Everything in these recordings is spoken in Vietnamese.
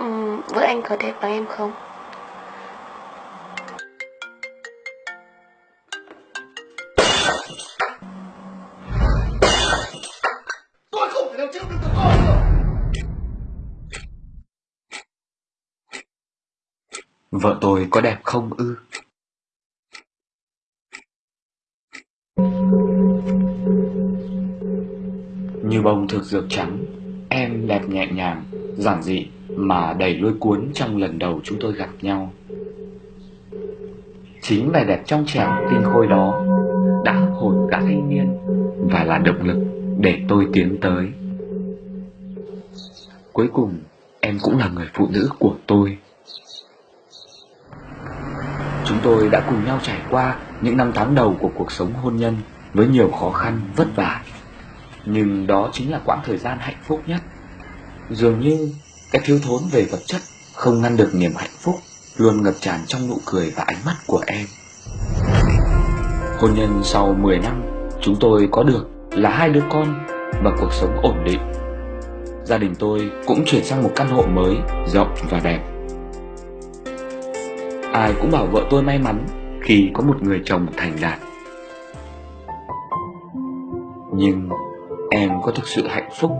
Ừm, vợ anh có đẹp bằng em không? Thể Vợ tôi có đẹp không ư? Như bông thực dược trắng, em đẹp nhẹ nhàng, giản dị mà đầy lôi cuốn trong lần đầu chúng tôi gặp nhau. Chính vẻ đẹp trong trẻo tinh khôi đó đã hồn cả thanh niên và là động lực để tôi tiến tới. Cuối cùng, em cũng là người phụ nữ của tôi. Chúng tôi đã cùng nhau trải qua những năm tháng đầu của cuộc sống hôn nhân với nhiều khó khăn, vất vả. Nhưng đó chính là quãng thời gian hạnh phúc nhất. Dường như cái thiếu thốn về vật chất không ngăn được niềm hạnh phúc luôn ngập tràn trong nụ cười và ánh mắt của em. Hôn nhân sau 10 năm, chúng tôi có được là hai đứa con và cuộc sống ổn định. Gia đình tôi cũng chuyển sang một căn hộ mới, rộng và đẹp. Ai cũng bảo vợ tôi may mắn khi có một người chồng thành đạt. Nhưng em có thực sự hạnh phúc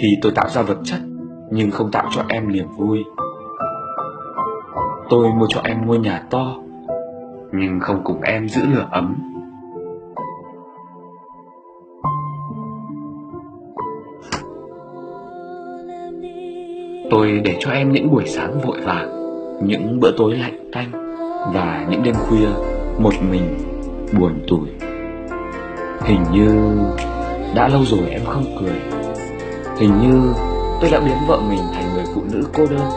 khi tôi tạo ra vật chất nhưng không tạo cho em niềm vui. Tôi mua cho em ngôi nhà to nhưng không cùng em giữ lửa ấm. Tôi để cho em những buổi sáng vội vàng, những bữa tối lạnh tanh và những đêm khuya một mình buồn tủi. Hình như đã lâu rồi em không cười. Hình như tôi đã biến vợ mình thành người phụ nữ cô đơn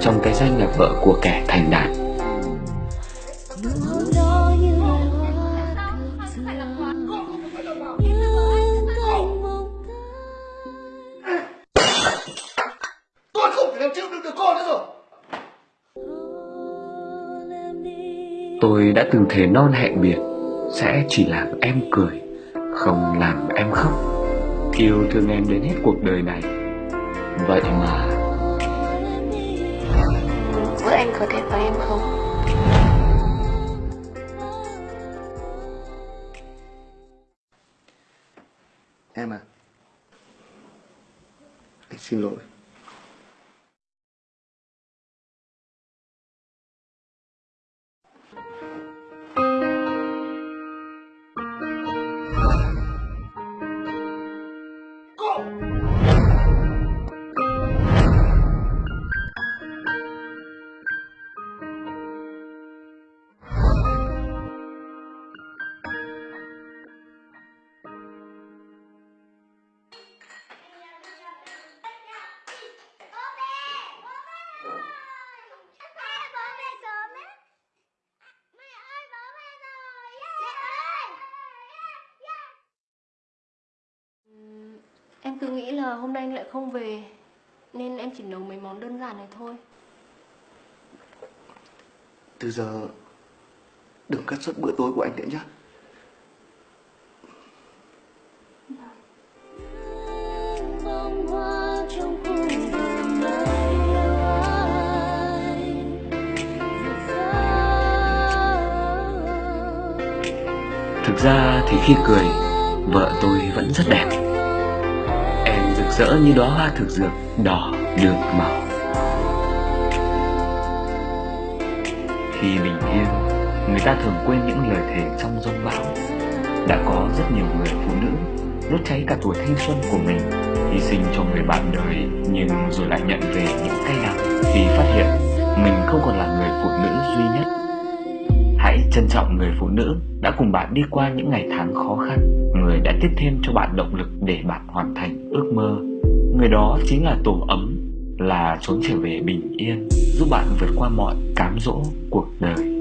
trong cái danh là vợ của kẻ thành đạt. Tôi không thể chịu đựng được con nữa rồi Tôi đã từng thề non hẹn biệt sẽ chỉ làm em cười, không làm em khóc. Yêu thương em đến hết cuộc đời này. Vậy mà. Vợ anh có đẹp bằng em không? Em à? Anh xin lỗi. Em cứ nghĩ là hôm nay anh lại không về Nên em chỉ nấu mấy món đơn giản này thôi Từ giờ Đừng cắt xuất bữa tối của anh nữa nhé thực ra thì khi cười, vợ tôi vẫn rất đẹp. Rỡ như đóa hoa thực dược đỏ được màu. Khi bình yên, người ta thường quên những lời thề trong rông bão. Đã có rất nhiều người phụ nữ đốt cháy cả tuổi thanh xuân của mình, hy sinh cho người bạn đời nhưng rồi lại nhận về những cay đắng khi phát hiện mình không còn là người phụ nữ duy nhất. Hãy trân trọng người phụ nữ đã cùng bạn đi qua những ngày tháng khó khăn, người đã tiếp thêm cho bạn động lực để bạn hoàn thành ước mơ. Người đó chính là tổ ấm, là trốn trở về bình yên, giúp bạn vượt qua mọi cám dỗ cuộc đời.